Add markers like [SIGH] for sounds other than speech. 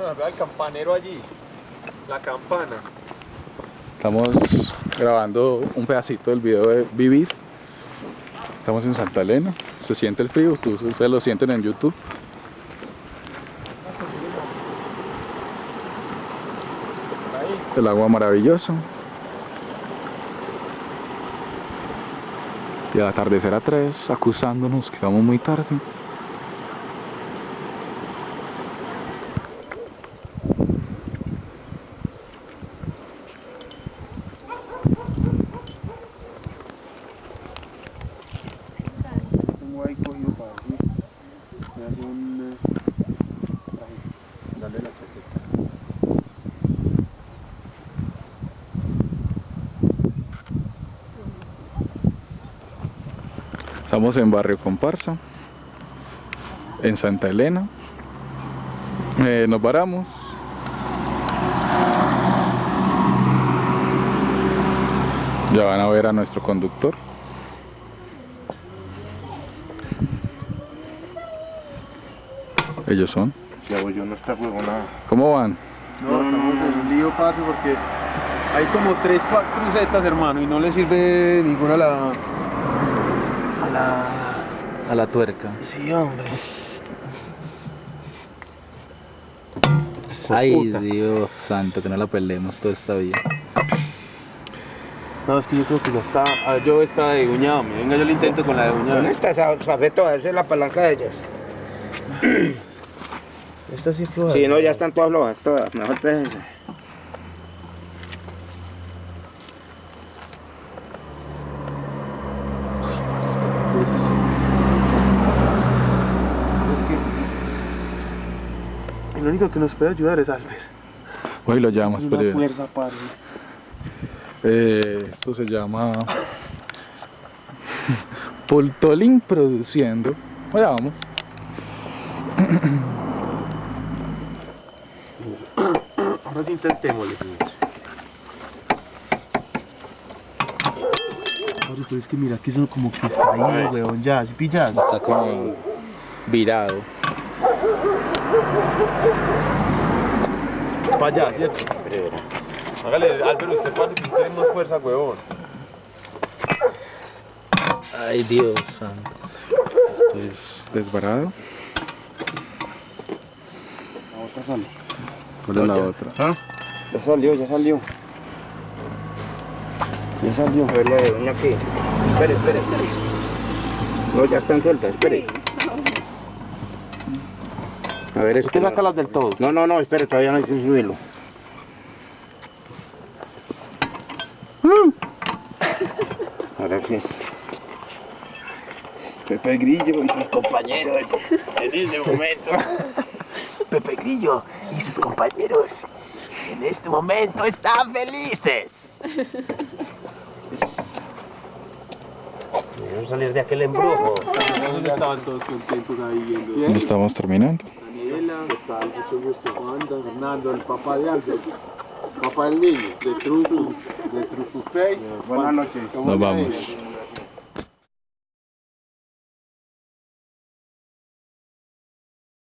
El campanero allí. La campana. Estamos grabando un pedacito del video de Vivir. Estamos en Santa Elena. Se siente el frío, ustedes lo sienten en YouTube. El agua maravilloso. Y al atardecer a 3, acusándonos que vamos muy tarde. Eh. Dale la chaqueta. Estamos en Barrio Comparsa, en Santa Elena. Eh, nos varamos. Ya van a ver a nuestro conductor. Ellos son. Ya voy yo, no está huevona. ¿Cómo van? No, estamos en un lío, parce, porque hay como tres crucetas, hermano, y no le sirve ninguna a la. a la. A la tuerca. Sí, hombre. Ay, Puta. Dios santo, que no la peleemos toda esta vida. No, es que yo creo que ya está. ah, yo está de uñado, venga, yo lo intento con la de uñado. ¿Dónde está esa safeto? Esa es la palanca de ellos. [CLEARS THROAT] Esta sí floja. Sí, no, ya están todas flojas, todas. Mejor te. El único que nos puede ayudar es Albert. Hoy lo llamas, Una pero fuerza, parce. eh, esto se llama Pultolín produciendo. Allá vamos. Ahora sí intentémosle. Pero es que mira que eso como que está ahí, weón, ya, si pillas. Está como virado. Para allá, ¿cierto? Hágale, Álvaro, usted pase que tiene más fuerza, weón. Ay, Dios santo. Esto es desbarado. La otra sale. ¿Cuál es la otra? Ya salió, ya salió. Ya salió. A ver la de uña aquí. Espere, espere, espere. No, ya están sueltas, espere. A ver, es Usted saca las del todo. No, no, no, espere, todavía no hay que subirlo. Ahora sí. Pepe Grillo y sus compañeros en este momento. Pepe Grillo y sus compañeros en este momento están felices. Debemos salir de aquel embrujo. ¿Dónde estaban todos contentos ahí viendo? Estamos terminando. Daniela, está mucho gusto, Wanda, Fernando, el papá de Albert, papá del niño, de Trufu, de Trufu Pay. Buenas noches. Nos vamos.